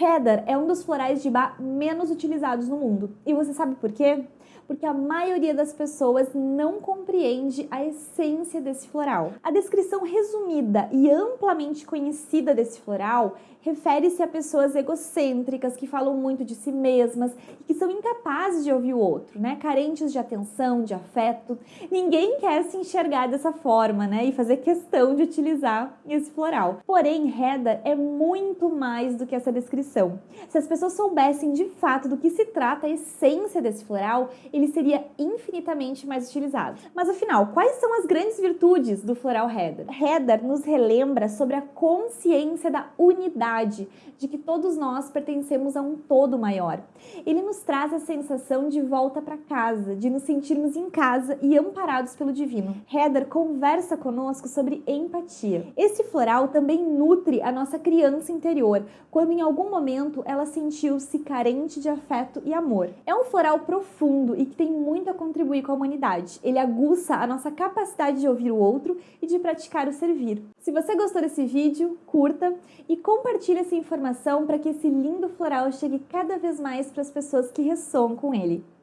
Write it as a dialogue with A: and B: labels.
A: Heather é um dos florais de bar menos utilizados no mundo. E você sabe por quê? porque a maioria das pessoas não compreende a essência desse floral. A descrição resumida e amplamente conhecida desse floral refere-se a pessoas egocêntricas que falam muito de si mesmas e que são incapazes de ouvir o outro, né? Carentes de atenção, de afeto. Ninguém quer se enxergar dessa forma, né? E fazer questão de utilizar esse floral. Porém, Reda é muito mais do que essa descrição. Se as pessoas soubessem de fato do que se trata a essência desse floral, ele seria infinitamente mais utilizado. Mas afinal, quais são as grandes virtudes do floral Heather? Heather nos relembra sobre a consciência da unidade, de que todos nós pertencemos a um todo maior. Ele nos traz a sensação de volta para casa, de nos sentirmos em casa e amparados pelo divino. Heather conversa conosco sobre empatia. Esse floral também nutre a nossa criança interior, quando em algum momento ela sentiu-se carente de afeto e amor. É um floral profundo e que tem muito a contribuir com a humanidade. Ele aguça a nossa capacidade de ouvir o outro e de praticar o servir. Se você gostou desse vídeo, curta e compartilhe essa informação para que esse lindo floral chegue cada vez mais para as pessoas que ressoam com ele.